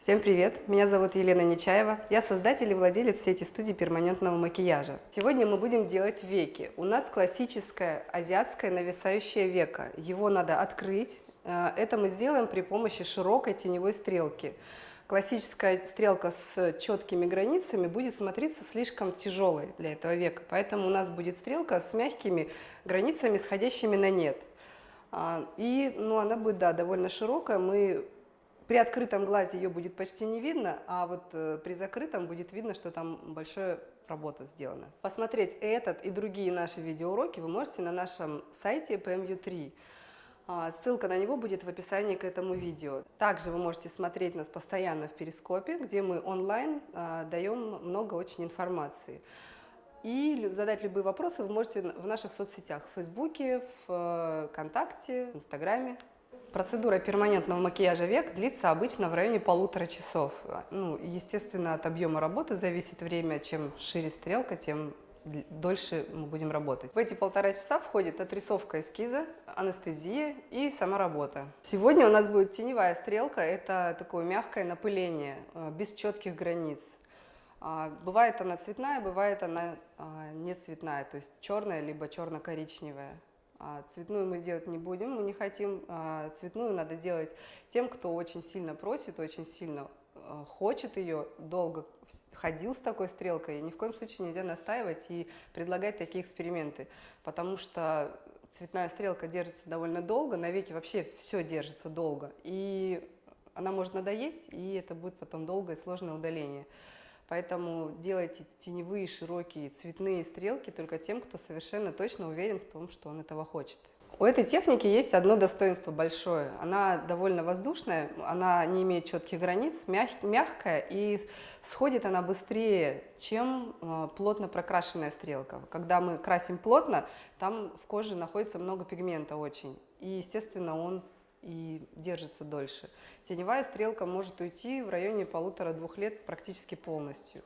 Всем привет! Меня зовут Елена Нечаева. Я создатель и владелец сети студий перманентного макияжа. Сегодня мы будем делать веки. У нас классическое азиатское нависающее веко. Его надо открыть. Э, это мы сделаем при помощи широкой теневой стрелки. Классическая стрелка с четкими границами будет смотреться слишком тяжелой для этого века. Поэтому у нас будет стрелка с мягкими границами, сходящими на нет. А, и ну, она будет да, довольно широкая. Мы при открытом глазе ее будет почти не видно, а вот э, при закрытом будет видно, что там большая работа сделана. Посмотреть этот и другие наши видеоуроки вы можете на нашем сайте PMU3. А, ссылка на него будет в описании к этому видео. Также вы можете смотреть нас постоянно в Перископе, где мы онлайн а, даем много очень информации. И задать любые вопросы вы можете в наших соцсетях, в Фейсбуке, э, ВКонтакте, Инстаграме. Процедура перманентного макияжа век длится обычно в районе полутора часов. Ну, естественно, от объема работы зависит время. Чем шире стрелка, тем дольше мы будем работать. В эти полтора часа входит отрисовка эскиза, анестезия и сама работа. Сегодня у нас будет теневая стрелка, это такое мягкое напыление, э, без четких границ. А, бывает она цветная, бывает она а, не цветная, то есть черная либо черно-коричневая. А цветную мы делать не будем, мы не хотим. А, цветную надо делать тем, кто очень сильно просит, очень сильно а, хочет ее, долго ходил с такой стрелкой. И ни в коем случае нельзя настаивать и предлагать такие эксперименты, потому что цветная стрелка держится довольно долго, на веке вообще все держится долго. И она может надоесть, и это будет потом долгое и сложное удаление. Поэтому делайте теневые, широкие, цветные стрелки только тем, кто совершенно точно уверен в том, что он этого хочет. У этой техники есть одно достоинство большое. Она довольно воздушная, она не имеет четких границ, мяг, мягкая и сходит она быстрее, чем э, плотно прокрашенная стрелка. Когда мы красим плотно, там в коже находится много пигмента очень. И, естественно, он и держится дольше. Теневая стрелка может уйти в районе полутора-двух лет практически полностью.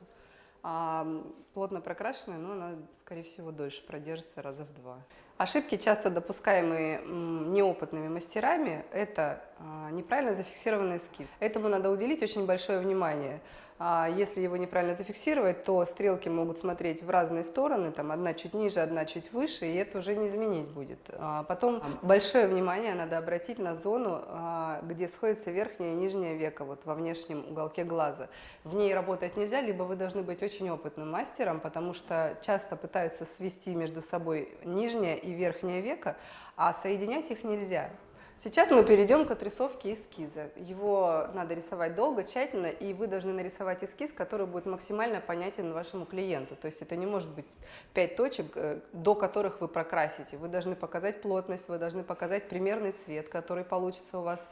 А плотно прокрашенная, но она, скорее всего, дольше продержится раза в два. Ошибки, часто допускаемые неопытными мастерами, это а, неправильно зафиксированный эскиз. Этому надо уделить очень большое внимание. А если его неправильно зафиксировать, то стрелки могут смотреть в разные стороны, там одна чуть ниже, одна чуть выше, и это уже не изменить будет. А потом большое внимание надо обратить на зону, а, где сходится верхнее и нижнее веко, вот во внешнем уголке глаза. В ней работать нельзя, либо вы должны быть очень опытным мастером, потому что часто пытаются свести между собой нижнее и верхнее веко, а соединять их нельзя. Сейчас мы перейдем к отрисовке эскиза. Его надо рисовать долго, тщательно, и вы должны нарисовать эскиз, который будет максимально понятен вашему клиенту. То есть это не может быть пять точек, э, до которых вы прокрасите. Вы должны показать плотность, вы должны показать примерный цвет, который получится у вас,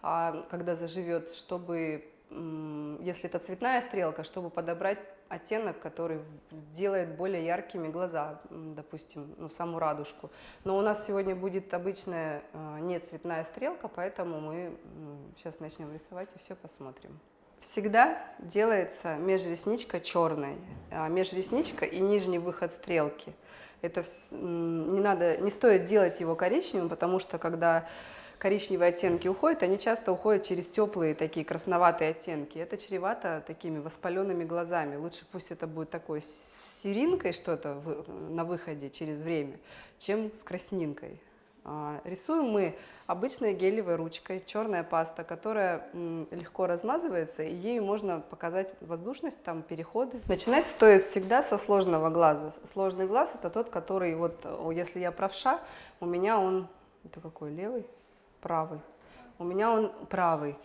а, когда заживет, чтобы если это цветная стрелка, чтобы подобрать оттенок, который сделает более яркими глаза, допустим, ну, саму радужку. Но у нас сегодня будет обычная э, не цветная стрелка, поэтому мы сейчас начнем рисовать и все посмотрим. Всегда делается межресничка черной, а межресничка и нижний выход стрелки. Это не надо, не стоит делать его коричневым, потому что когда коричневые оттенки уходят, они часто уходят через теплые такие красноватые оттенки. Это чревато такими воспаленными глазами. Лучше пусть это будет такой серинкой что-то на выходе через время, чем с краснинкой. А, рисуем мы обычной гелевой ручкой, черная паста, которая легко размазывается, и ею можно показать воздушность, там переходы. Начинать стоит всегда со сложного глаза. Сложный глаз это тот, который, вот если я правша, у меня он, это какой, левый? Правый. У меня он правый.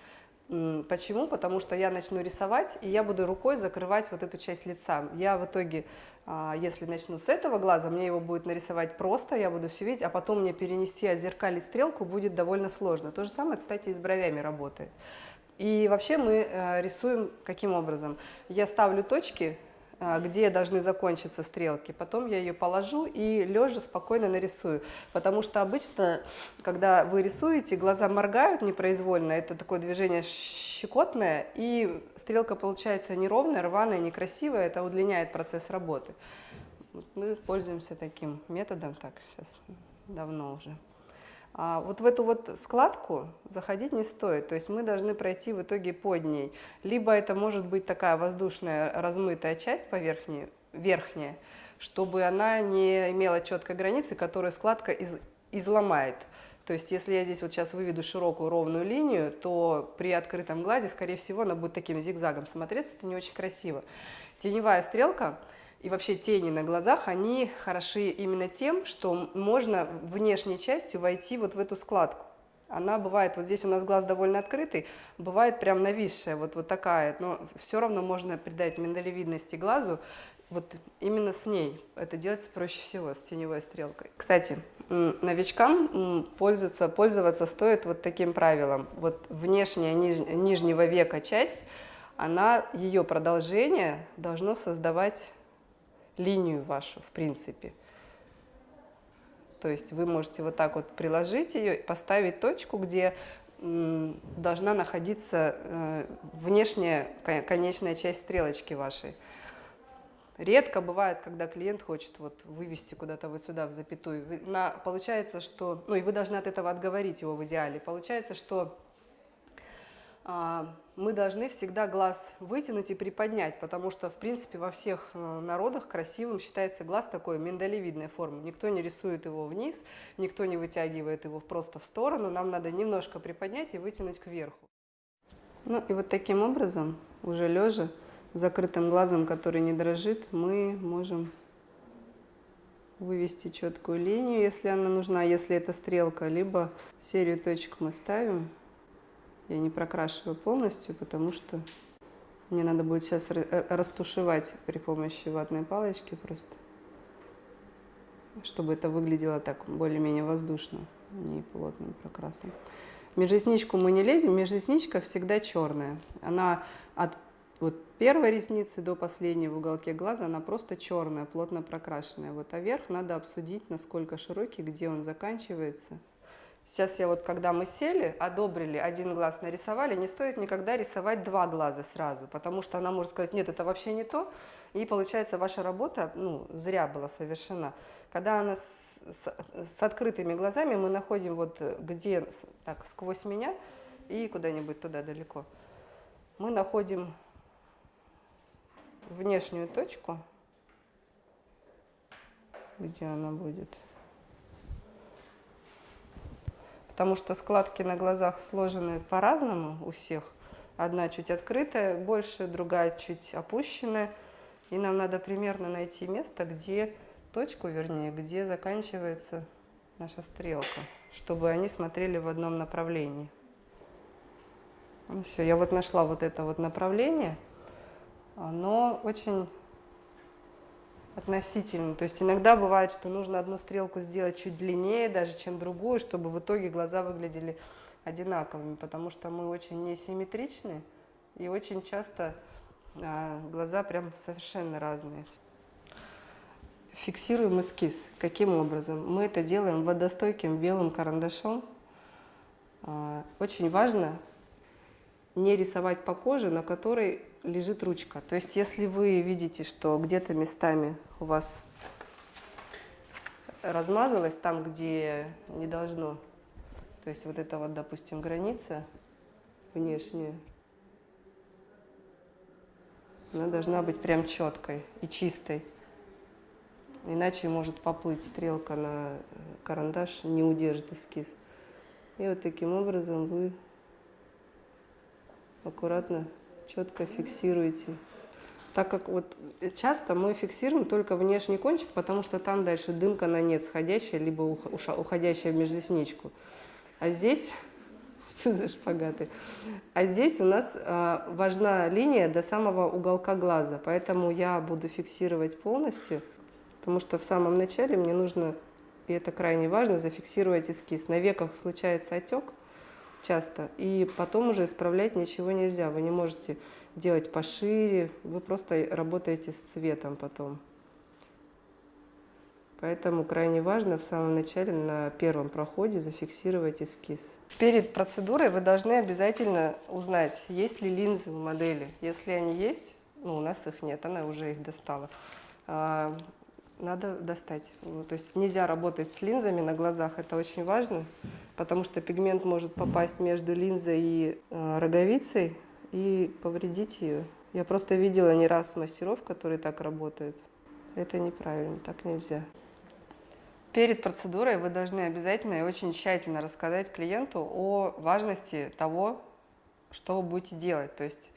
Почему? Потому что я начну рисовать, и я буду рукой закрывать вот эту часть лица. Я в итоге, а, если начну с этого глаза, мне его будет нарисовать просто, я буду все видеть, а потом мне перенести, отзеркалить стрелку будет довольно сложно. То же самое, кстати, и с бровями работает. И вообще мы э, рисуем каким образом? Я ставлю точки где должны закончиться стрелки. Потом я ее положу и лежа спокойно нарисую. Потому что обычно, когда вы рисуете, глаза моргают непроизвольно, это такое движение щекотное, и стрелка получается неровная, рваная, некрасивая, это удлиняет процесс работы. Мы пользуемся таким методом, так, сейчас давно уже. А вот в эту вот складку заходить не стоит, то есть мы должны пройти в итоге под ней. Либо это может быть такая воздушная размытая часть поверхней, верхняя, чтобы она не имела четкой границы, которую складка из, изломает. То есть если я здесь вот сейчас выведу широкую ровную линию, то при открытом глазе, скорее всего, она будет таким зигзагом смотреться, это не очень красиво. Теневая стрелка и вообще тени на глазах, они хороши именно тем, что можно внешней частью войти вот в эту складку. Она бывает, вот здесь у нас глаз довольно открытый, бывает прям нависшая, вот, вот такая, но все равно можно придать миндалевидности глазу, вот именно с ней. Это делается проще всего, с теневой стрелкой. Кстати, новичкам пользоваться, пользоваться стоит вот таким правилом. Вот внешняя ниж, нижнего века часть, она, ее продолжение должно создавать линию вашу, в принципе. То есть вы можете вот так вот приложить ее, поставить точку, где должна находиться э, внешняя конечная часть стрелочки вашей. Редко бывает, когда клиент хочет вот вывести куда-то вот сюда, в запятую. На, получается, что, ну и вы должны от этого отговорить его в идеале. Получается, что а, мы должны всегда глаз вытянуть и приподнять, потому что, в принципе, во всех э, народах красивым считается глаз такой миндалевидной формы. Никто не рисует его вниз, никто не вытягивает его просто в сторону. Нам надо немножко приподнять и вытянуть кверху. Ну и вот таким образом, уже лежа, закрытым глазом, который не дрожит, мы можем вывести четкую линию, если она нужна, если это стрелка, либо серию точек мы ставим. Я не прокрашиваю полностью, потому что мне надо будет сейчас э, растушевать при помощи ватной палочки просто, чтобы это выглядело так более-менее воздушно, не плотным прокрасом. Межресничку мы не лезем, межресничка всегда черная. Она от вот первой ресницы до последней в уголке глаза, она просто черная, плотно прокрашенная. Вот, а верх надо обсудить, насколько широкий, где он заканчивается. Сейчас я вот, когда мы сели, одобрили, один глаз нарисовали, не стоит никогда рисовать два глаза сразу, потому что она может сказать, нет, это вообще не то, и получается ваша работа, ну, зря была совершена. Когда она с, с, с открытыми глазами, мы находим вот где, так, сквозь меня и куда-нибудь туда далеко, мы находим внешнюю точку, где она будет. Потому что складки на глазах сложены по-разному у всех. Одна чуть открытая, больше, другая чуть опущенная. И нам надо примерно найти место, где точку, вернее, где заканчивается наша стрелка, чтобы они смотрели в одном направлении. Ну, все, я вот нашла вот это вот направление – оно очень относительно. То есть иногда бывает, что нужно одну стрелку сделать чуть длиннее даже, чем другую, чтобы в итоге глаза выглядели одинаковыми, потому что мы очень несимметричны и очень часто а, глаза прям совершенно разные. Фиксируем эскиз. Каким образом? Мы это делаем водостойким белым карандашом. А, очень важно не рисовать по коже, на которой лежит ручка. То есть если вы видите, что где-то местами у вас размазалось там, где не должно, то есть вот это вот, допустим, граница внешняя, она должна быть прям четкой и чистой. Иначе может поплыть стрелка на карандаш, не удержит эскиз. И вот таким образом вы аккуратно четко фиксируете. Так как вот часто мы фиксируем только внешний кончик, потому что там дальше дымка на нет сходящая, либо уходящая в межресничку. А здесь, за шпагаты? А здесь у нас э, важна линия до самого уголка глаза, поэтому я буду фиксировать полностью, потому что в самом начале мне нужно, и это крайне важно, зафиксировать эскиз. На веках случается отек, часто. И потом уже исправлять ничего нельзя. Вы не можете делать пошире, вы просто работаете с цветом потом. Поэтому крайне важно в самом начале на первом проходе зафиксировать эскиз. Перед процедурой вы должны обязательно узнать, есть ли линзы у модели. Если они есть, ну у нас их нет, она уже их достала. Надо достать. Ну, то есть нельзя работать с линзами на глазах, это очень важно. потому что пигмент может попасть между линзой и э, роговицей и повредить ее. Я просто видела не раз мастеров, которые так работают. Это неправильно, так нельзя. Перед процедурой вы должны обязательно и очень тщательно рассказать клиенту о важности того, что вы будете делать. То есть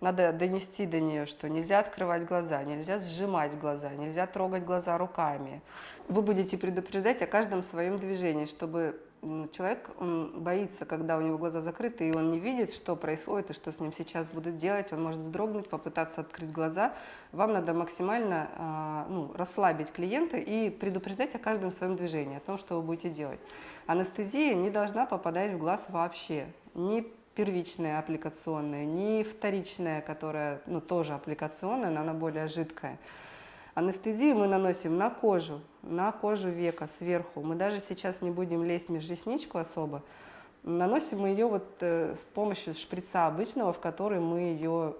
надо донести до нее, что нельзя открывать глаза, нельзя сжимать глаза, нельзя трогать глаза руками. Вы будете предупреждать о каждом своем движении, чтобы человек он боится, когда у него глаза закрыты, и он не видит, что происходит и что с ним сейчас будут делать. Он может вздрогнуть, попытаться открыть глаза. Вам надо максимально а, ну, расслабить клиента и предупреждать о каждом своем движении, о том, что вы будете делать. Анестезия не должна попадать в глаз вообще. Ни первичная аппликационная, ни вторичная, которая ну, тоже аппликационная, но она более жидкая. Анестезию мы наносим на кожу, на кожу века сверху. Мы даже сейчас не будем лезть в межресничку особо. Наносим мы ее вот э, с помощью шприца обычного, в который мы ее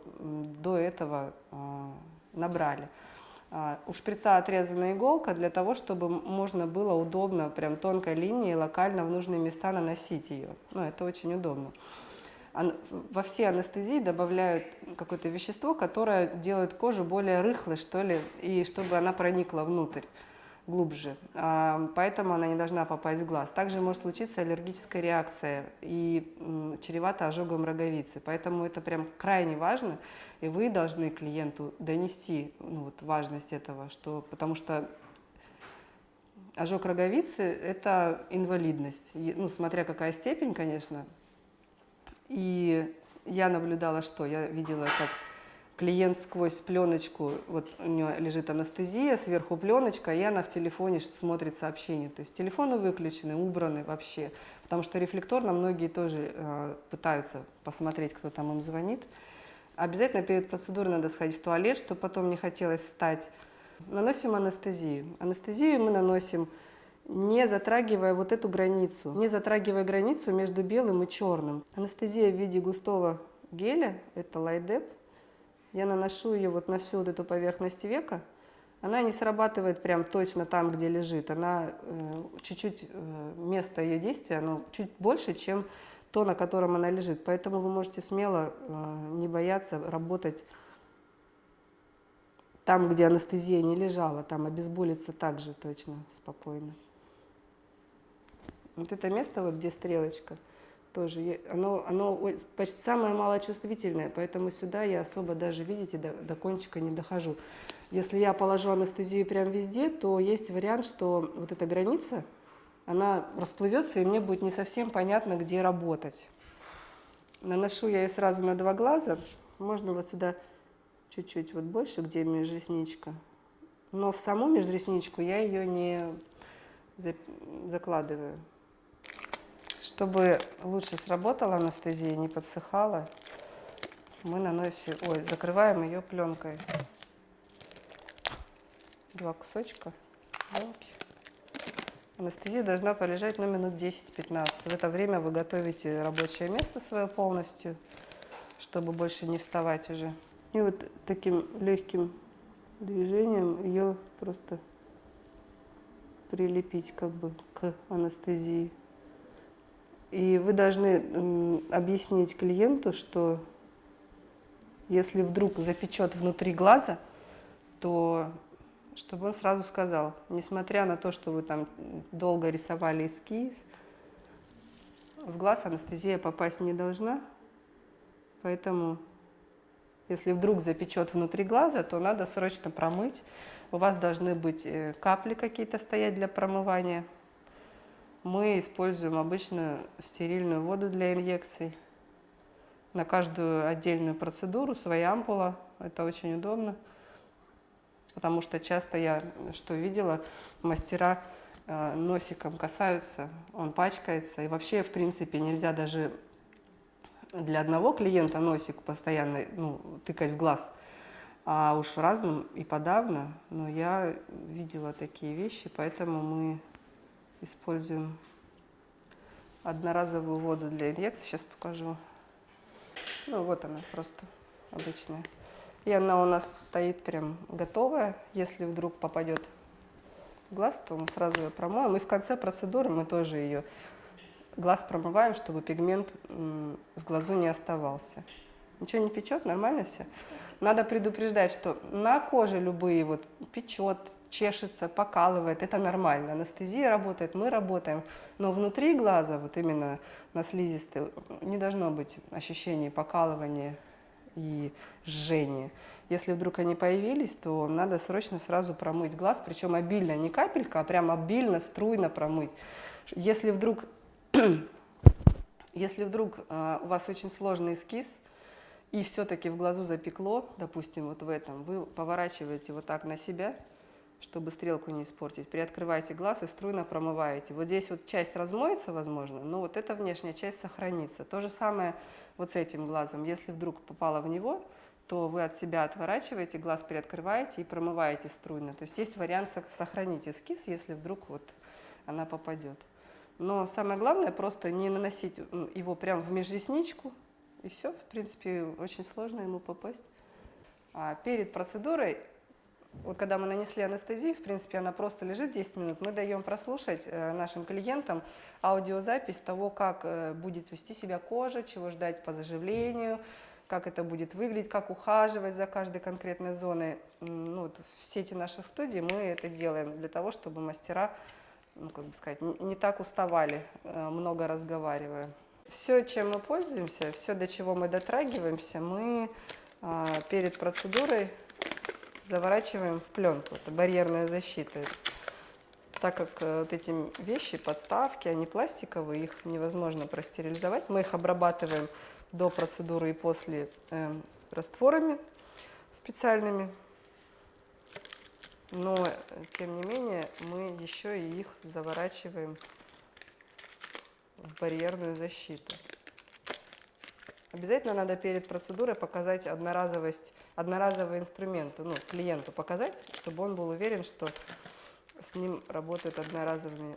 до этого э, набрали. Uh, у шприца отрезана иголка для того, чтобы можно было удобно, прям тонкой линией, локально в нужные места наносить ее. Ну, это очень удобно во все анестезии добавляют какое-то вещество, которое делает кожу более рыхлой, что ли, и чтобы она проникла внутрь глубже. А, поэтому она не должна попасть в глаз. Также может случиться аллергическая реакция и чревато ожогом роговицы. Поэтому это прям крайне важно, и вы должны клиенту донести ну, вот, важность этого, что, потому что ожог роговицы – это инвалидность. Ну, смотря какая степень, конечно, и я наблюдала, что я видела, как клиент сквозь пленочку, вот у нее лежит анестезия, сверху пленочка, и она в телефоне смотрит сообщения. То есть телефоны выключены, убраны вообще, потому что рефлекторно многие тоже э, пытаются посмотреть, кто там им звонит. Обязательно перед процедурой надо сходить в туалет, чтобы потом не хотелось встать. Наносим анестезию. Анестезию мы наносим не затрагивая вот эту границу, не затрагивая границу между белым и черным. Анестезия в виде густого геля, это лайдеп, я наношу ее вот на всю вот эту поверхность века, она не срабатывает прям точно там, где лежит, она э, чуть-чуть, э, место ее действия, оно чуть больше, чем то, на котором она лежит. Поэтому вы можете смело э, не бояться работать там, где анестезия не лежала, там обезболиться также точно, спокойно. Вот это место, вот где стрелочка, тоже, оно, оно почти самое малочувствительное, поэтому сюда я особо даже, видите, до, до кончика не дохожу. Если я положу анестезию прям везде, то есть вариант, что вот эта граница, она расплывется, и мне будет не совсем понятно, где работать. Наношу я ее сразу на два глаза, можно вот сюда чуть-чуть вот больше, где межресничка. Но в саму межресничку я ее не закладываю. Чтобы лучше сработала анестезия, не подсыхала, мы наносим, ой, закрываем ее пленкой. Два кусочка пленки. Анестезия должна полежать на ну, минут 10-15. В это время вы готовите рабочее место свое полностью, чтобы больше не вставать уже. И вот таким легким движением ее просто прилепить как бы к анестезии. И вы должны объяснить клиенту, что если вдруг запечет внутри глаза, то чтобы он сразу сказал, несмотря на то, что вы там долго рисовали эскиз, в глаз анестезия попасть не должна, поэтому если вдруг запечет внутри глаза, то надо срочно промыть. У вас должны быть э, капли какие-то стоять для промывания мы используем обычную стерильную воду для инъекций. На каждую отдельную процедуру своя ампула. Это очень удобно, потому что часто я, что видела, мастера э, носиком касаются, он пачкается. И вообще, в принципе, нельзя даже для одного клиента носик постоянно ну, тыкать в глаз, а уж разным и подавно. Но я видела такие вещи, поэтому мы используем одноразовую воду для инъекции. Сейчас покажу. Ну, вот она просто обычная. И она у нас стоит прям готовая. Если вдруг попадет в глаз, то мы сразу ее промоем. И в конце процедуры мы тоже ее глаз промываем, чтобы пигмент в глазу не оставался. Ничего не печет, нормально все? Надо предупреждать, что на коже любые вот печет, чешется, покалывает, это нормально. Анестезия работает, мы работаем. Но внутри глаза, вот именно на слизистой, не должно быть ощущений покалывания и жжения. Если вдруг они появились, то надо срочно сразу промыть глаз, причем обильно, не капелька, а прям обильно, струйно промыть. Если вдруг, если вдруг э, у вас очень сложный эскиз, и все-таки в глазу запекло, допустим, вот в этом, вы поворачиваете вот так на себя, чтобы стрелку не испортить. Приоткрываете глаз и струйно промываете. Вот здесь вот часть размоется, возможно, но вот эта внешняя часть сохранится. То же самое вот с этим глазом. Если вдруг попало в него, то вы от себя отворачиваете, глаз приоткрываете и промываете струйно. То есть есть вариант сохранить эскиз, если вдруг вот она попадет. Но самое главное просто не наносить его прямо в межресничку, и все, в принципе, очень сложно ему попасть. А перед процедурой вот когда мы нанесли анестезию, в принципе, она просто лежит 10 минут, мы даем прослушать э, нашим клиентам аудиозапись того, как э, будет вести себя кожа, чего ждать по заживлению, как это будет выглядеть, как ухаживать за каждой конкретной зоной. Ну, вот в сети наших студий мы это делаем для того, чтобы мастера, ну, как бы сказать, не так уставали, э, много разговаривая. Все, чем мы пользуемся, все, до чего мы дотрагиваемся, мы перед процедурой заворачиваем в пленку. Это барьерная защита. Так как э, вот эти вещи, подставки, они пластиковые, их невозможно простерилизовать. Мы их обрабатываем до процедуры и после э, растворами специальными. Но, тем не менее, мы еще и их заворачиваем в барьерную защиту. Обязательно надо перед процедурой показать одноразовость, одноразовый инструмент, ну, клиенту показать, чтобы он был уверен, что с ним работают одноразовыми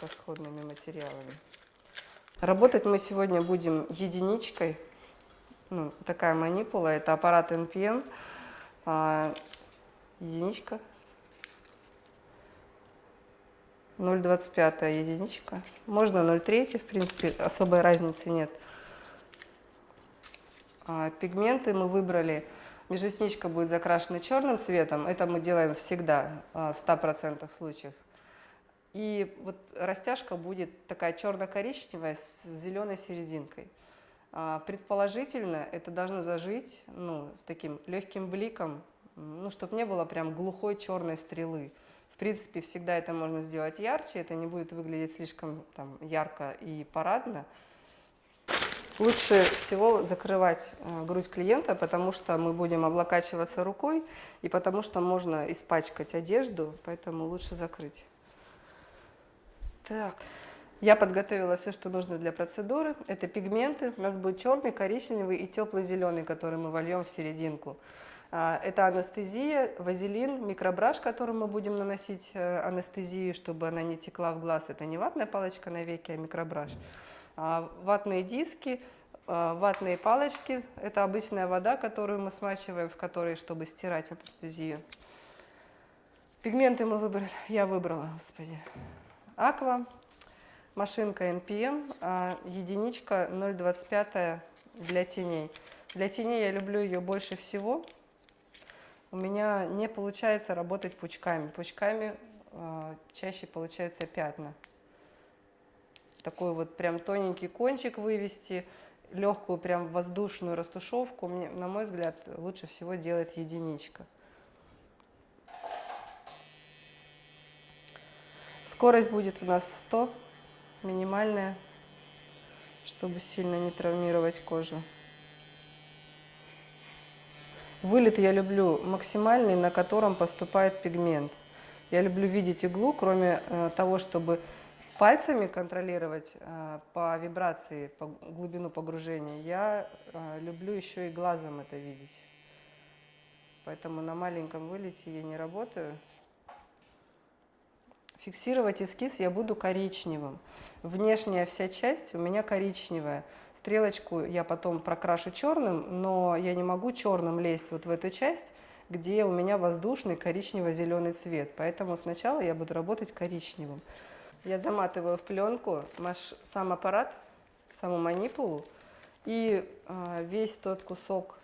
расходными материалами. Работать мы сегодня будем единичкой. Ну, такая манипула, это аппарат NPM. А, единичка. 0,25 единичка. Можно 0,3, в принципе, особой разницы нет. А, пигменты мы выбрали, межресничка будет закрашена черным цветом, это мы делаем всегда, а, в 100% случаев. И вот растяжка будет такая черно-коричневая с зеленой серединкой. А, предположительно, это должно зажить ну, с таким легким бликом, ну, чтобы не было прям глухой черной стрелы. В принципе, всегда это можно сделать ярче, это не будет выглядеть слишком там, ярко и парадно. Лучше всего закрывать э, грудь клиента, потому что мы будем облокачиваться рукой и потому что можно испачкать одежду, поэтому лучше закрыть. Так, я подготовила все, что нужно для процедуры. Это пигменты. У нас будет черный, коричневый и теплый зеленый, который мы вольем в серединку. А, это анестезия, вазелин, микробраш, которым мы будем наносить э, анестезию, чтобы она не текла в глаз. Это не ватная палочка на веке, а микробраш. А, ватные диски, а, ватные палочки. Это обычная вода, которую мы смачиваем, в которой, чтобы стирать анестезию. Пигменты мы выбрали, я выбрала, господи. Аква, машинка NPM, а единичка 0,25 для теней. Для теней я люблю ее больше всего. У меня не получается работать пучками. Пучками э, чаще получаются пятна такой вот прям тоненький кончик вывести, легкую прям воздушную растушевку, мне, на мой взгляд, лучше всего делает единичка. Скорость будет у нас 100, минимальная, чтобы сильно не травмировать кожу. Вылет я люблю максимальный, на котором поступает пигмент. Я люблю видеть иглу, кроме э, того, чтобы пальцами контролировать э, по вибрации, по глубину погружения, я э, люблю еще и глазом это видеть. Поэтому на маленьком вылете я не работаю. Фиксировать эскиз я буду коричневым. Внешняя вся часть у меня коричневая. Стрелочку я потом прокрашу черным, но я не могу черным лезть вот в эту часть, где у меня воздушный коричнево-зеленый цвет. Поэтому сначала я буду работать коричневым. Я заматываю в пленку маш, сам аппарат, саму манипулу и э, весь тот кусок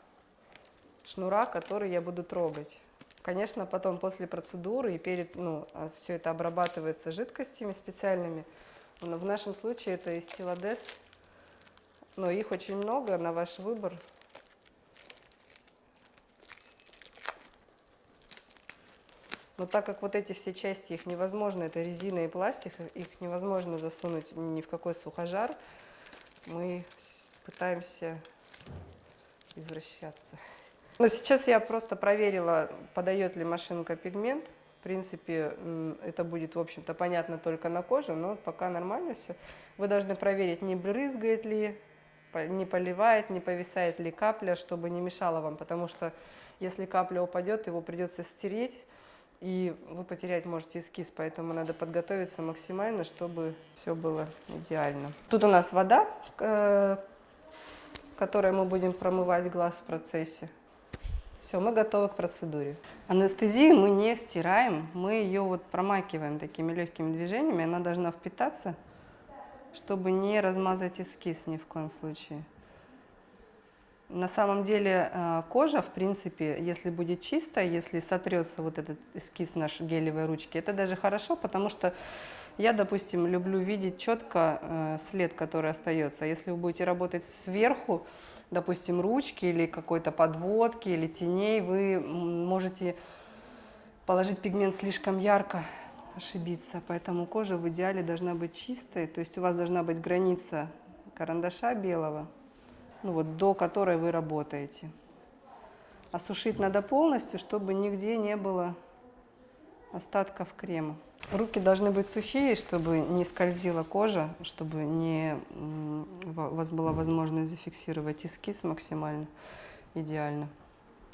шнура, который я буду трогать. Конечно, потом после процедуры и перед, ну, все это обрабатывается жидкостями специальными. Но в нашем случае это стилодес. Но их очень много, на ваш выбор. Но так как вот эти все части, их невозможно, это резина и пластик, их невозможно засунуть ни в какой сухожар, мы пытаемся извращаться. Но сейчас я просто проверила, подает ли машинка пигмент. В принципе, это будет, в общем-то, понятно только на коже, но пока нормально все. Вы должны проверить, не брызгает ли, не поливает, не повисает ли капля, чтобы не мешало вам, потому что если капля упадет, его придется стереть, и вы потерять можете эскиз, поэтому надо подготовиться максимально, чтобы все было идеально. Тут у нас вода, э, которой мы будем промывать глаз в процессе. Все, мы готовы к процедуре. Анестезию мы не стираем, мы ее вот промакиваем такими легкими движениями, она должна впитаться, чтобы не размазать эскиз ни в коем случае. На самом деле э, кожа, в принципе, если будет чистая, если сотрется вот этот эскиз нашей гелевой ручки, это даже хорошо, потому что я, допустим, люблю видеть четко э, след, который остается. Если вы будете работать сверху, допустим, ручки или какой-то подводки или теней, вы можете положить пигмент слишком ярко, ошибиться. Поэтому кожа в идеале должна быть чистой, то есть у вас должна быть граница карандаша белого, ну вот, до которой вы работаете. Осушить надо полностью, чтобы нигде не было остатков крема. Руки должны быть сухие, чтобы не скользила кожа, чтобы не, у вас была возможность зафиксировать эскиз максимально идеально.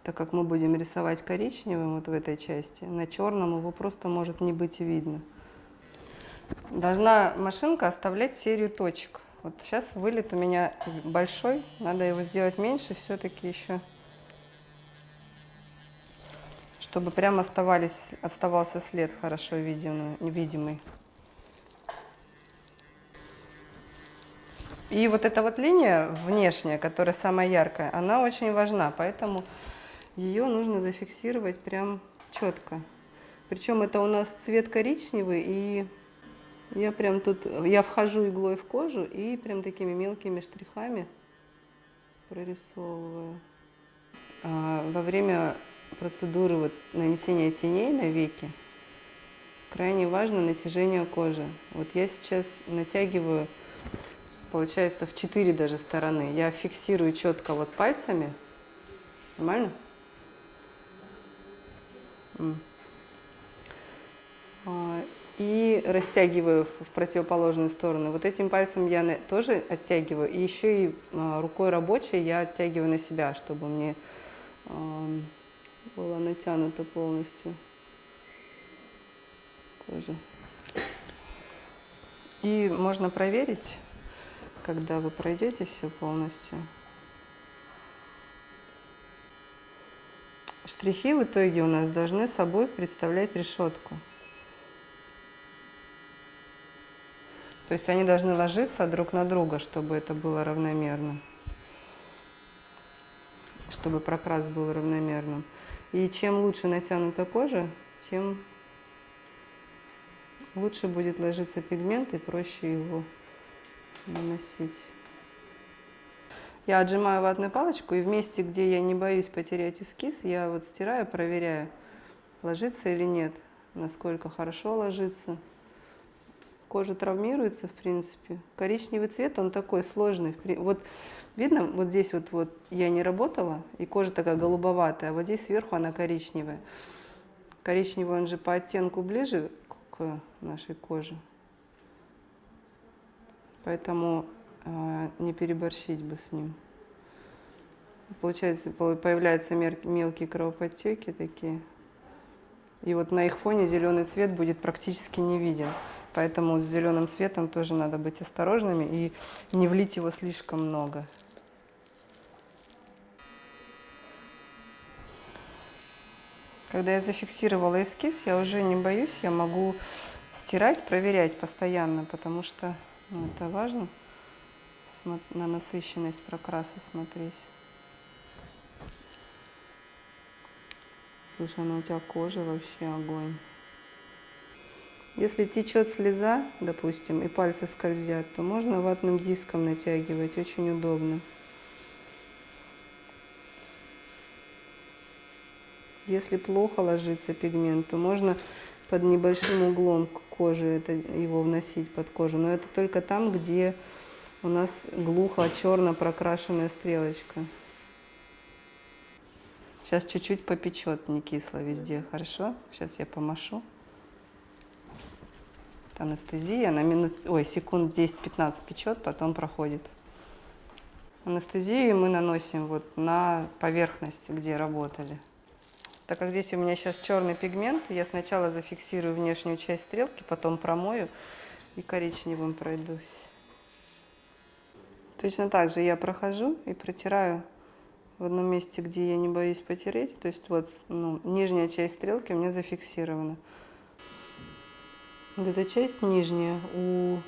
Так как мы будем рисовать коричневым вот в этой части, на черном его просто может не быть видно. Должна машинка оставлять серию точек. Вот сейчас вылет у меня большой, надо его сделать меньше все-таки еще, чтобы прям оставались, оставался след хорошо видимый. видимый. И вот эта вот линия внешняя, которая самая яркая, она очень важна, поэтому ее нужно зафиксировать прям четко. Причем это у нас цвет коричневый и я прям тут, я вхожу иглой в кожу и прям такими мелкими штрихами прорисовываю. А во время процедуры вот нанесения теней на веки крайне важно натяжение кожи. Вот я сейчас натягиваю, получается, в четыре даже стороны. Я фиксирую четко вот пальцами. Нормально? И растягиваю в противоположную сторону. Вот этим пальцем я тоже оттягиваю, и еще и а, рукой рабочей я оттягиваю на себя, чтобы мне было натянуто полностью кожа. И можно проверить, когда вы пройдете все полностью. Штрихи в итоге у нас должны собой представлять решетку. То есть они должны ложиться друг на друга, чтобы это было равномерно. Чтобы прокрас был равномерным. И чем лучше натянута кожа, тем лучше будет ложиться пигмент и проще его наносить. Я отжимаю ватную палочку и в месте, где я не боюсь потерять эскиз, я вот стираю, проверяю, ложится или нет, насколько хорошо ложится кожа травмируется, в принципе. Коричневый цвет, он такой сложный. Вот видно, вот здесь вот, вот я не работала, и кожа такая голубоватая, а вот здесь сверху она коричневая. Коричневый, он же по оттенку ближе к нашей коже. Поэтому э, не переборщить бы с ним. Получается, появляются мелкие кровоподтеки такие. И вот на их фоне зеленый цвет будет практически не виден. Поэтому с зеленым цветом тоже надо быть осторожными и не влить его слишком много. Когда я зафиксировала эскиз, я уже не боюсь, я могу стирать, проверять постоянно, потому что ну, это важно на насыщенность прокраса смотреть. Слушай, ну у тебя кожа вообще огонь. Если течет слеза, допустим, и пальцы скользят, то можно ватным диском натягивать, очень удобно. Если плохо ложится пигмент, то можно под небольшим углом кожи это, его вносить под кожу. Но это только там, где у нас глухо черно прокрашенная стрелочка. Сейчас чуть-чуть попечет, не кисло везде, хорошо? Сейчас я помашу. Анестезия на минут, ой, секунд 10-15 печет, потом проходит. Анестезию мы наносим вот на поверхность, где работали. Так как здесь у меня сейчас черный пигмент, я сначала зафиксирую внешнюю часть стрелки, потом промою и коричневым пройдусь. Точно так же я прохожу и протираю в одном месте, где я не боюсь потереть. То есть вот ну, нижняя часть стрелки у меня зафиксирована. Вот эта часть нижняя у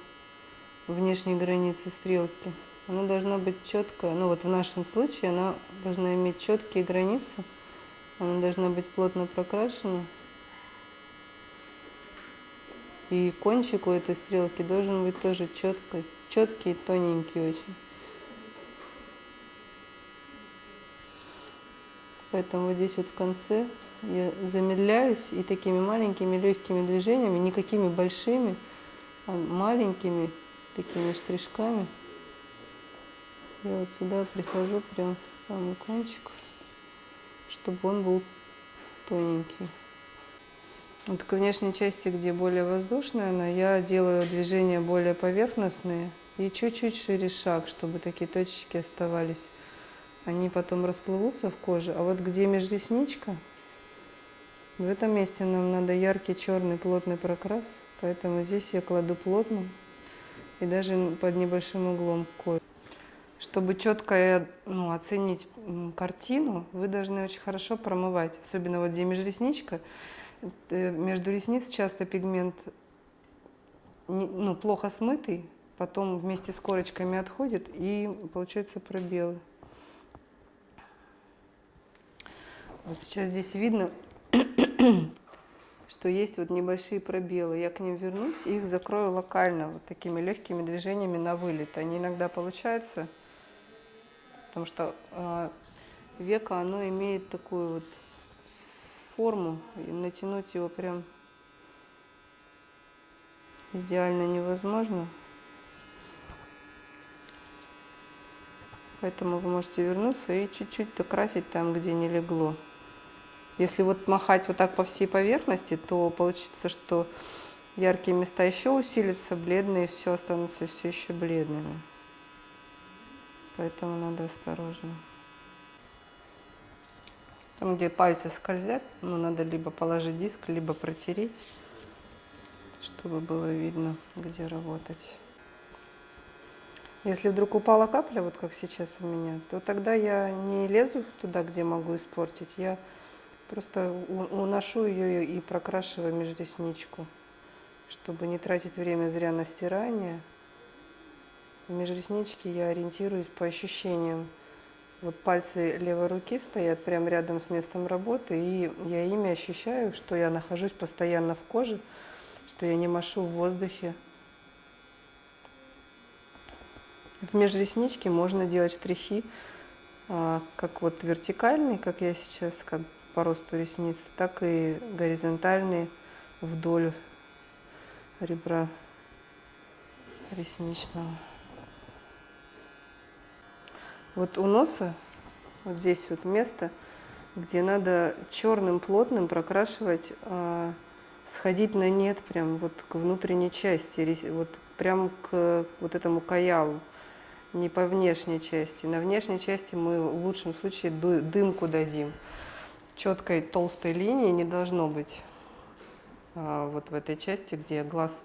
внешней границы стрелки, она должна быть четкая. Ну вот в нашем случае она должна иметь четкие границы она должна быть плотно прокрашена. И кончик у этой стрелки должен быть тоже четкий, четкий и тоненький очень. Поэтому здесь вот в конце я замедляюсь и такими маленькими легкими движениями, никакими большими, а маленькими такими штришками я вот сюда прихожу прям в самый кончик чтобы он был тоненький. Вот к внешней части, где более воздушная она, я делаю движения более поверхностные и чуть-чуть шире шаг, чтобы такие точечки оставались. Они потом расплывутся в коже. А вот где межресничка, в этом месте нам надо яркий черный плотный прокрас, поэтому здесь я кладу плотно и даже под небольшим углом кожи. Чтобы четко ну, оценить картину, вы должны очень хорошо промывать, особенно вот где межресничка. Э, между ресниц часто пигмент ну, плохо смытый, потом вместе с корочками отходит и получаются пробелы. Вот сейчас здесь видно, что есть вот небольшие пробелы. Я к ним вернусь и их закрою локально, вот такими легкими движениями на вылет. Они иногда получаются потому что э, веко оно имеет такую вот форму, и натянуть его прям идеально невозможно. Поэтому вы можете вернуться и чуть-чуть докрасить там, где не легло. Если вот махать вот так по всей поверхности, то получится, что яркие места еще усилятся, бледные все останутся все еще бледными поэтому надо осторожно. Там, где пальцы скользят, ну, надо либо положить диск, либо протереть, чтобы было видно, где работать. Если вдруг упала капля, вот как сейчас у меня, то тогда я не лезу туда, где могу испортить. Я просто уношу ее и прокрашиваю межресничку, чтобы не тратить время зря на стирание. В межресничке я ориентируюсь по ощущениям. Вот пальцы левой руки стоят прямо рядом с местом работы, и я ими ощущаю, что я нахожусь постоянно в коже, что я не машу в воздухе. В межресничке можно делать штрихи, а, как вот вертикальные, как я сейчас, по росту ресниц, так и горизонтальные вдоль ребра ресничного. Вот у носа, вот здесь вот место, где надо черным плотным прокрашивать, э, сходить на нет прям вот к внутренней части, вот прям к вот этому каялу, не по внешней части. На внешней части мы в лучшем случае дымку дадим. Четкой толстой линии не должно быть а, вот в этой части, где глаз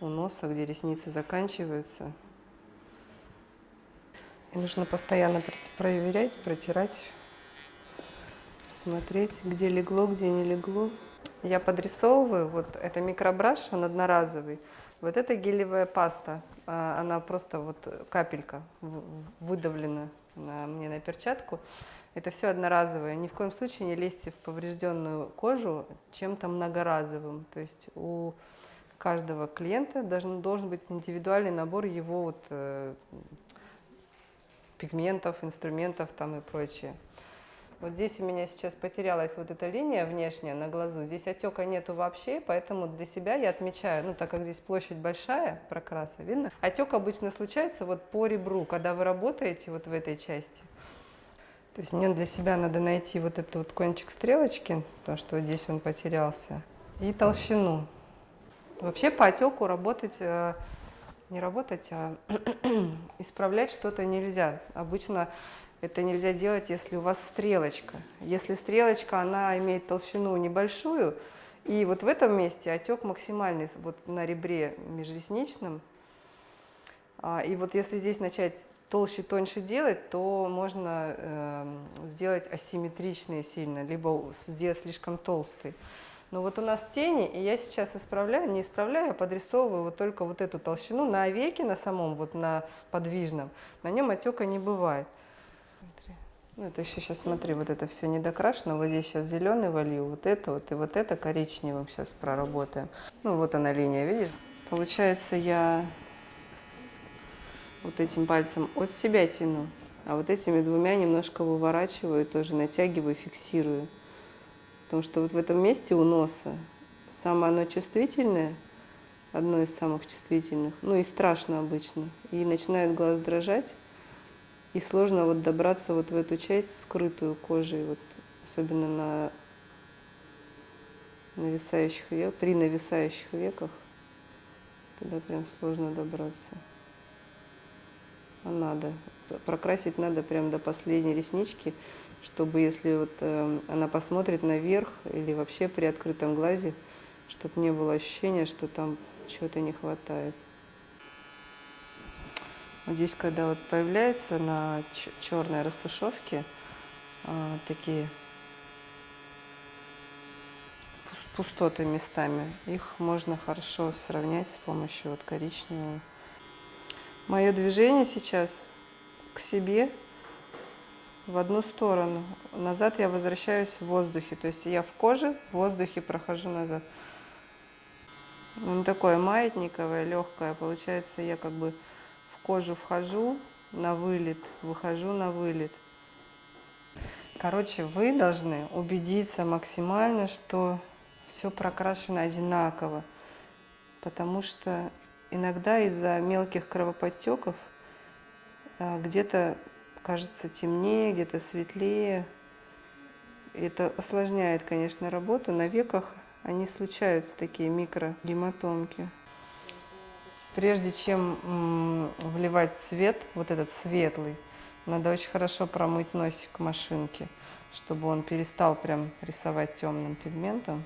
у носа, где ресницы заканчиваются. И нужно постоянно проверять, протирать, смотреть, где легло, где не легло. Я подрисовываю, вот это микробраш, он одноразовый. Вот это гелевая паста, а, она просто вот капелька выдавлена на, мне на перчатку. Это все одноразовое. Ни в коем случае не лезьте в поврежденную кожу чем-то многоразовым. То есть у каждого клиента должен, должен быть индивидуальный набор его вот, э, пигментов, инструментов там и прочее. Вот здесь у меня сейчас потерялась вот эта линия внешняя на глазу. Здесь отека нету вообще, поэтому для себя я отмечаю, ну так как здесь площадь большая прокраса, видно? Отек обычно случается вот по ребру, когда вы работаете вот в этой части. То есть мне для себя надо найти вот этот вот кончик стрелочки, то, что вот здесь он потерялся, и толщину. Вообще по отеку работать, э, не работать, а исправлять что-то нельзя. Обычно это нельзя делать, если у вас стрелочка. Если стрелочка, она имеет толщину небольшую, и вот в этом месте отек максимальный, вот на ребре межресничном. А, и вот если здесь начать толще, тоньше делать, то можно э, сделать асимметричные сильно, либо сделать слишком толстый. Но вот у нас тени, и я сейчас исправляю, не исправляю, а подрисовываю вот только вот эту толщину на веке, на самом, вот на подвижном. На нем отека не бывает. Ну, это еще сейчас, смотри, вот это все не докрашено. Вот здесь сейчас зеленый волью, вот это вот и вот это коричневым сейчас проработаем. Ну, вот она линия, видишь? Получается, я вот этим пальцем от себя тяну, а вот этими двумя немножко выворачиваю, тоже натягиваю, фиксирую. Потому что вот в этом месте у носа самое оно чувствительное, одно из самых чувствительных, ну и страшно обычно. И начинает глаз дрожать, и сложно вот добраться вот в эту часть, скрытую кожей, вот, особенно на нависающих веках, при нависающих веках, туда прям сложно добраться. А надо. Прокрасить надо прям до последней реснички, чтобы если вот э, она посмотрит наверх или вообще при открытом глазе, чтобы не было ощущения, что там чего-то не хватает. Здесь, когда вот появляется на черной растушевке э, такие пустоты местами, их можно хорошо сравнять с помощью вот коричневого. Мое движение сейчас к себе в одну сторону. Назад я возвращаюсь в воздухе. То есть я в коже, в воздухе прохожу назад. Он такое маятниковое, легкое. Получается, я как бы кожу вхожу на вылет, выхожу на вылет. Короче, вы должны убедиться максимально, что все прокрашено одинаково. Потому что иногда из-за мелких кровоподтеков а, где-то кажется темнее, где-то светлее. Это осложняет, конечно, работу. На веках они случаются, такие микрогематомки. Прежде чем вливать цвет, вот этот светлый, надо очень хорошо промыть носик машинки, чтобы он перестал прям рисовать темным пигментом.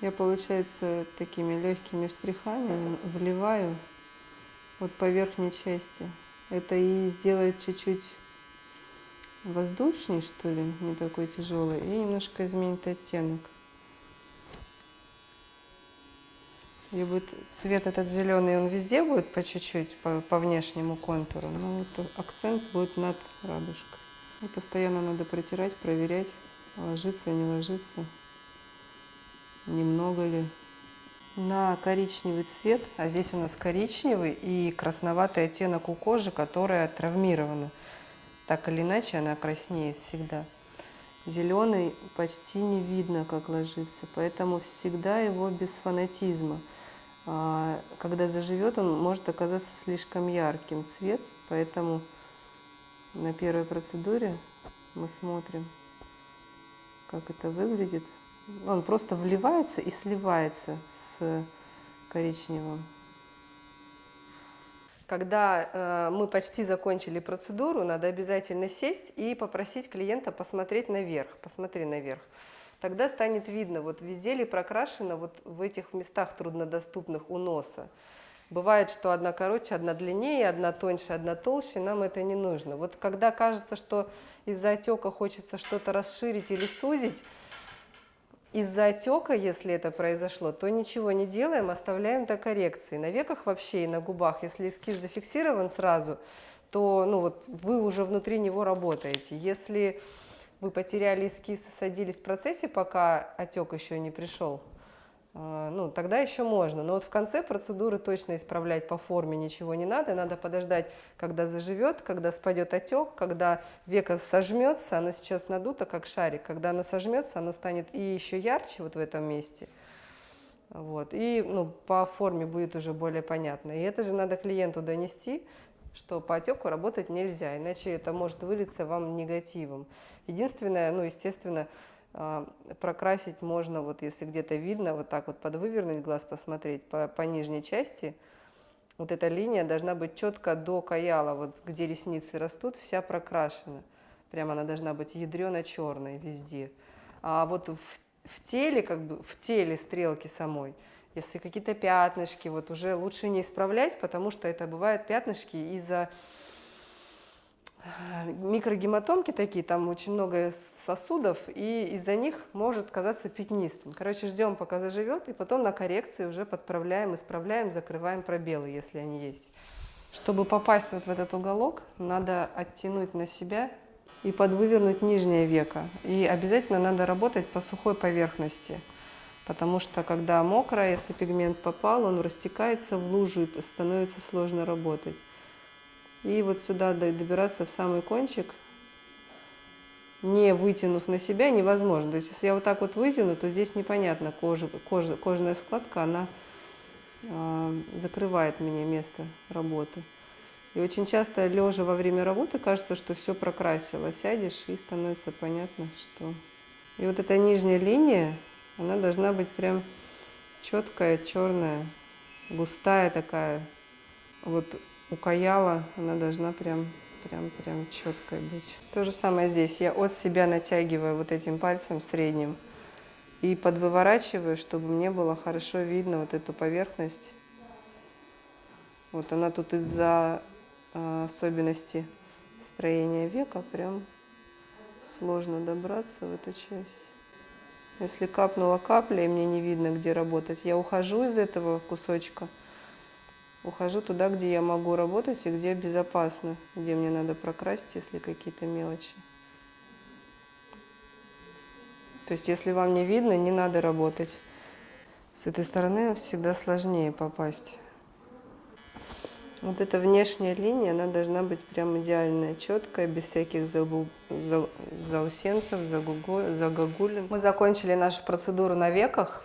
Я, получается, такими легкими штрихами вливаю вот по верхней части. Это и сделает чуть-чуть воздушней, что ли, не такой тяжелый, и немножко изменит оттенок. И будет цвет этот зеленый, он везде будет по чуть-чуть, по, по внешнему контуру, но вот акцент будет над радужкой. И постоянно надо протирать, проверять, ложится, не ложится немного ли. На коричневый цвет, а здесь у нас коричневый и красноватый оттенок у кожи, которая травмирована. Так или иначе она краснеет всегда. Зеленый почти не видно, как ложится, поэтому всегда его без фанатизма. А, когда заживет, он может оказаться слишком ярким цвет, поэтому на первой процедуре мы смотрим, как это выглядит он просто вливается и сливается с коричневым. Когда э, мы почти закончили процедуру, надо обязательно сесть и попросить клиента посмотреть наверх. Посмотри наверх. Тогда станет видно, вот везде ли прокрашено вот в этих местах труднодоступных у носа. Бывает, что одна короче, одна длиннее, одна тоньше, одна толще, нам это не нужно. Вот когда кажется, что из-за отека хочется что-то расширить или сузить, Из-за отека, если это произошло, то ничего не делаем, оставляем до коррекции. На веках вообще и на губах, если эскиз зафиксирован сразу, то ну вот, вы уже внутри него работаете. Если вы потеряли эскиз и садились в процессе, пока отек еще не пришел, а, ну, тогда еще можно. Но вот в конце процедуры точно исправлять по форме ничего не надо. Надо подождать, когда заживет, когда спадет отек, когда веко сожмется, оно сейчас надуто, как шарик. Когда оно сожмется, оно станет и еще ярче вот в этом месте. Вот. И ну, по форме будет уже более понятно. И это же надо клиенту донести, что по отеку работать нельзя, иначе это может вылиться вам негативом. Единственное, ну, естественно, а, прокрасить можно, вот если где-то видно, вот так вот подвывернуть глаз, посмотреть по, по нижней части. Вот эта линия должна быть четко до каяла, вот где ресницы растут, вся прокрашена. Прямо она должна быть ядрено-черной везде. А вот в, в теле, как бы в теле стрелки самой, если какие-то пятнышки, вот уже лучше не исправлять, потому что это бывают пятнышки из-за микрогематомки такие, там очень много сосудов, и из-за них может казаться пятнистым. Короче, ждем, пока заживет, и потом на коррекции уже подправляем, исправляем, закрываем пробелы, если они есть. Чтобы попасть вот в этот уголок, надо оттянуть на себя и подвывернуть нижнее веко. И обязательно надо работать по сухой поверхности, потому что когда мокро, если пигмент попал, он растекается в лужу и становится сложно работать. И вот сюда добираться в самый кончик, не вытянув на себя, невозможно. То есть если я вот так вот вытяну, то здесь непонятно, кожа, кожа, кожная складка, она э, закрывает мне место работы. И очень часто, лежа во время работы, кажется, что все прокрасило. Сядешь, и становится понятно, что... И вот эта нижняя линия, она должна быть прям четкая, черная, густая такая. Вот у каяла она должна прям, прям, прям четкой быть. То же самое здесь. Я от себя натягиваю вот этим пальцем средним и подвыворачиваю, чтобы мне было хорошо видно вот эту поверхность. Вот она тут из-за э, особенности строения века прям сложно добраться в эту часть. Если капнула капля, и мне не видно, где работать, я ухожу из этого кусочка – ухожу туда, где я могу работать и где безопасно, где мне надо прокрасить, если какие-то мелочи. То есть, если вам не видно, не надо работать. С этой стороны всегда сложнее попасть. Вот эта внешняя линия, она должна быть прям идеальная, четкая, без всяких загу... за... заусенцев, загогулин. Мы закончили нашу процедуру на веках.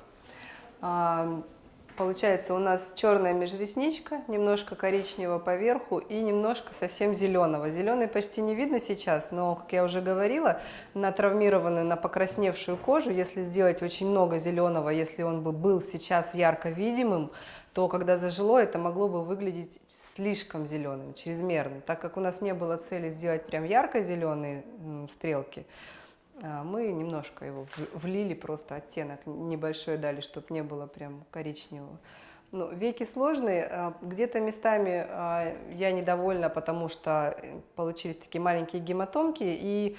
Получается у нас черная межресничка, немножко коричневого поверху и немножко совсем зеленого. Зеленый почти не видно сейчас, но, как я уже говорила, на травмированную, на покрасневшую кожу, если сделать очень много зеленого, если он бы был сейчас ярко видимым, то когда зажило, это могло бы выглядеть слишком зеленым, чрезмерно. Так как у нас не было цели сделать прям ярко-зеленые стрелки, мы немножко его влили, просто оттенок небольшой дали, чтобы не было прям коричневого. Ну, веки сложные, а, где-то местами а, я недовольна, потому что э, получились такие маленькие гематомки, и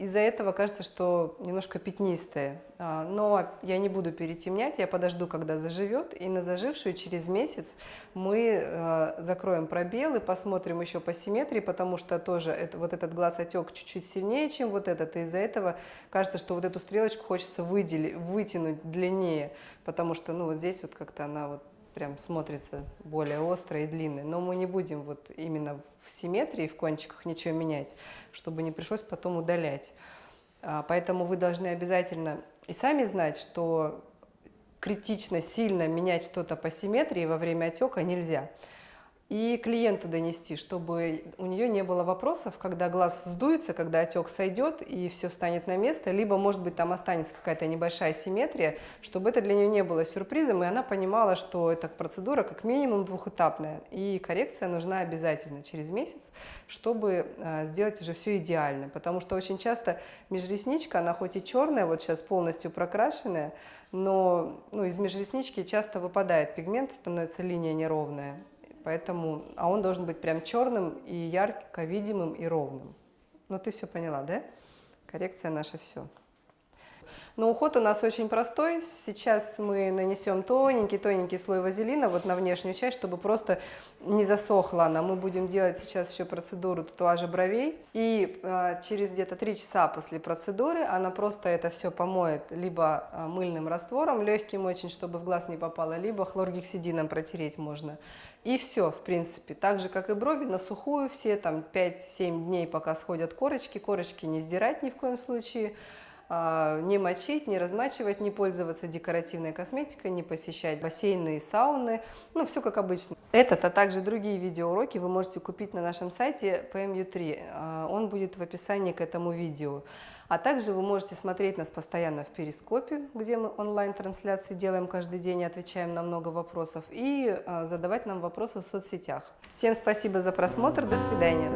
из-за этого кажется, что немножко пятнистые. А, но я не буду перетемнять, я подожду, когда заживет. И на зажившую через месяц мы а, закроем пробелы, посмотрим еще по симметрии, потому что тоже это, вот этот глаз отек чуть-чуть сильнее, чем вот этот. И из-за этого кажется, что вот эту стрелочку хочется выделить, вытянуть длиннее, потому что ну, вот здесь вот как-то она вот прям смотрится более острой и длинной. Но мы не будем вот именно в симметрии, в кончиках ничего менять, чтобы не пришлось потом удалять. А, поэтому вы должны обязательно и сами знать, что критично сильно менять что-то по симметрии во время отека нельзя и клиенту донести, чтобы у нее не было вопросов, когда глаз сдуется, когда отек сойдет и все станет на место, либо, может быть, там останется какая-то небольшая симметрия, чтобы это для нее не было сюрпризом, и она понимала, что эта процедура как минимум двухэтапная, и коррекция нужна обязательно через месяц, чтобы а, сделать уже все идеально, потому что очень часто межресничка, она хоть и черная, вот сейчас полностью прокрашенная, но ну, из межреснички часто выпадает пигмент, становится линия неровная, Поэтому, а он должен быть прям черным и ярко видимым и ровным. Ну ты все поняла, да? Коррекция наша все. Но уход у нас очень простой. Сейчас мы нанесем тоненький-тоненький слой вазелина вот на внешнюю часть, чтобы просто не засохла она. Мы будем делать сейчас еще процедуру татуажа бровей. И э, через где-то 3 часа после процедуры она просто это все помоет либо э, мыльным раствором, легким очень, чтобы в глаз не попало, либо хлоргексидином протереть можно. И все, в принципе. Так же, как и брови, на сухую все там 5-7 дней, пока сходят корочки. Корочки не сдирать ни в коем случае. А, не мочить, не размачивать, не пользоваться декоративной косметикой, не посещать бассейны и сауны, ну, все как обычно. Этот, а также другие видеоуроки вы можете купить на нашем сайте PMU3, а, он будет в описании к этому видео. А также вы можете смотреть нас постоянно в Перископе, где мы онлайн-трансляции делаем каждый день и отвечаем на много вопросов, и а, задавать нам вопросы в соцсетях. Всем спасибо за просмотр, до свидания.